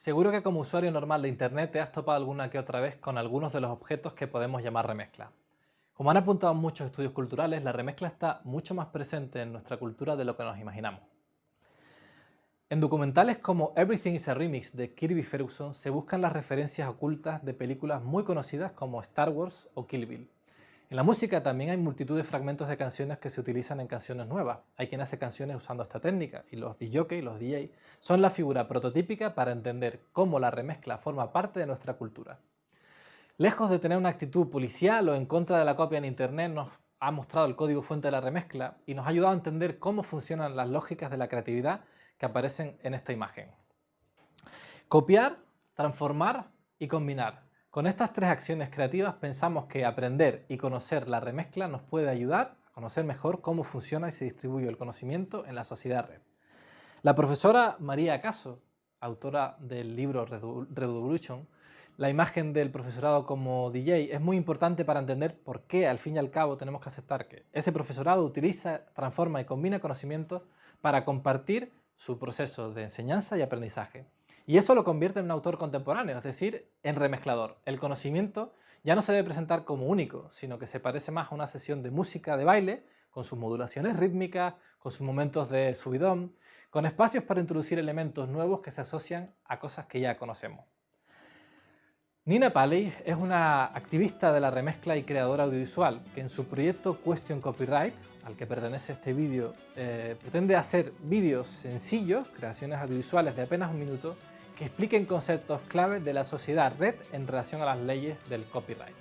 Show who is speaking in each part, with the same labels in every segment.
Speaker 1: Seguro que como usuario normal de Internet te has topado alguna que otra vez con algunos de los objetos que podemos llamar remezcla. Como han apuntado muchos estudios culturales, la remezcla está mucho más presente en nuestra cultura de lo que nos imaginamos. En documentales como Everything is a Remix de Kirby Ferguson se buscan las referencias ocultas de películas muy conocidas como Star Wars o Kill Bill. En la música también hay multitud de fragmentos de canciones que se utilizan en canciones nuevas. Hay quien hace canciones usando esta técnica y los DJ los DJ son la figura prototípica para entender cómo la remezcla forma parte de nuestra cultura. Lejos de tener una actitud policial o en contra de la copia en internet, nos ha mostrado el código fuente de la remezcla y nos ha ayudado a entender cómo funcionan las lógicas de la creatividad que aparecen en esta imagen. Copiar, transformar y combinar con estas tres acciones creativas pensamos que aprender y conocer la remezcla nos puede ayudar a conocer mejor cómo funciona y se distribuye el conocimiento en la sociedad red. La profesora María Caso, autora del libro Revolution, la imagen del profesorado como DJ es muy importante para entender por qué al fin y al cabo tenemos que aceptar que ese profesorado utiliza, transforma y combina conocimientos para compartir su proceso de enseñanza y aprendizaje. Y eso lo convierte en un autor contemporáneo, es decir, en remezclador. El conocimiento ya no se debe presentar como único, sino que se parece más a una sesión de música de baile, con sus modulaciones rítmicas, con sus momentos de subidón, con espacios para introducir elementos nuevos que se asocian a cosas que ya conocemos. Nina Paley es una activista de la remezcla y creadora audiovisual que en su proyecto Question Copyright, al que pertenece este vídeo, eh, pretende hacer vídeos sencillos, creaciones audiovisuales de apenas un minuto, que expliquen conceptos clave de la sociedad red en relación a las leyes del copyright.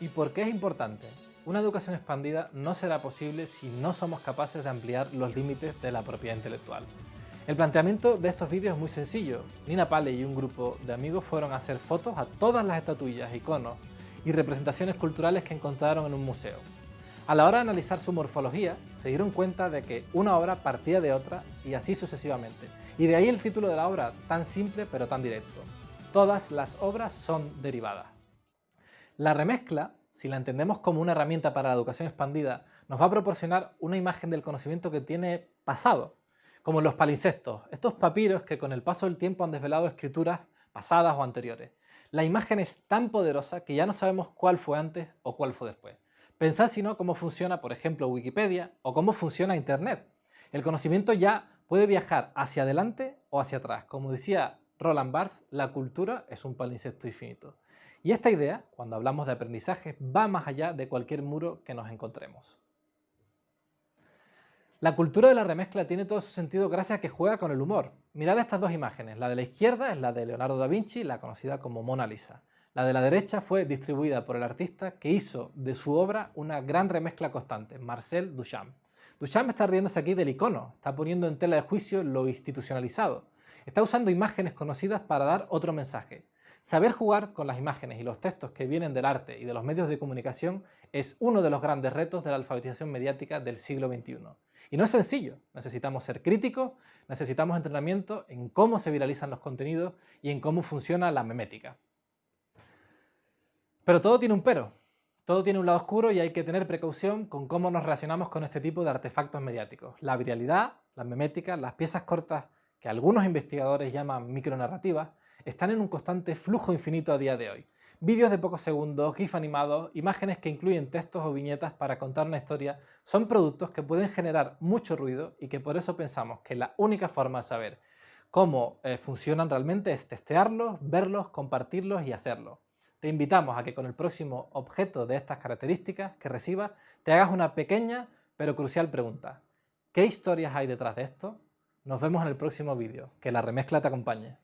Speaker 1: ¿Y por qué es importante? Una educación expandida no será posible si no somos capaces de ampliar los límites de la propiedad intelectual. El planteamiento de estos vídeos es muy sencillo. Nina Pale y un grupo de amigos fueron a hacer fotos a todas las estatuillas, iconos y representaciones culturales que encontraron en un museo. A la hora de analizar su morfología, se dieron cuenta de que una obra partía de otra y así sucesivamente. Y de ahí el título de la obra, tan simple pero tan directo. Todas las obras son derivadas. La remezcla si la entendemos como una herramienta para la educación expandida, nos va a proporcionar una imagen del conocimiento que tiene pasado, como los palincestos, estos papiros que con el paso del tiempo han desvelado escrituras pasadas o anteriores. La imagen es tan poderosa que ya no sabemos cuál fue antes o cuál fue después. Pensad si no cómo funciona, por ejemplo, Wikipedia o cómo funciona Internet. El conocimiento ya puede viajar hacia adelante o hacia atrás. Como decía Roland Barthes, la cultura es un palincesto infinito. Y esta idea, cuando hablamos de aprendizaje, va más allá de cualquier muro que nos encontremos. La cultura de la remezcla tiene todo su sentido gracias a que juega con el humor. Mirad estas dos imágenes. La de la izquierda es la de Leonardo da Vinci, la conocida como Mona Lisa. La de la derecha fue distribuida por el artista que hizo de su obra una gran remezcla constante, Marcel Duchamp. Duchamp está riéndose aquí del icono, está poniendo en tela de juicio lo institucionalizado. Está usando imágenes conocidas para dar otro mensaje. Saber jugar con las imágenes y los textos que vienen del arte y de los medios de comunicación es uno de los grandes retos de la alfabetización mediática del siglo XXI. Y no es sencillo, necesitamos ser críticos, necesitamos entrenamiento en cómo se viralizan los contenidos y en cómo funciona la memética. Pero todo tiene un pero, todo tiene un lado oscuro y hay que tener precaución con cómo nos relacionamos con este tipo de artefactos mediáticos. La viralidad, la memética, las piezas cortas que algunos investigadores llaman micronarrativas, están en un constante flujo infinito a día de hoy. Vídeos de pocos segundos, GIF animados, imágenes que incluyen textos o viñetas para contar una historia, son productos que pueden generar mucho ruido y que por eso pensamos que la única forma de saber cómo eh, funcionan realmente es testearlos, verlos, compartirlos y hacerlo. Te invitamos a que con el próximo objeto de estas características que recibas te hagas una pequeña pero crucial pregunta. ¿Qué historias hay detrás de esto? Nos vemos en el próximo vídeo. Que la remezcla te acompañe.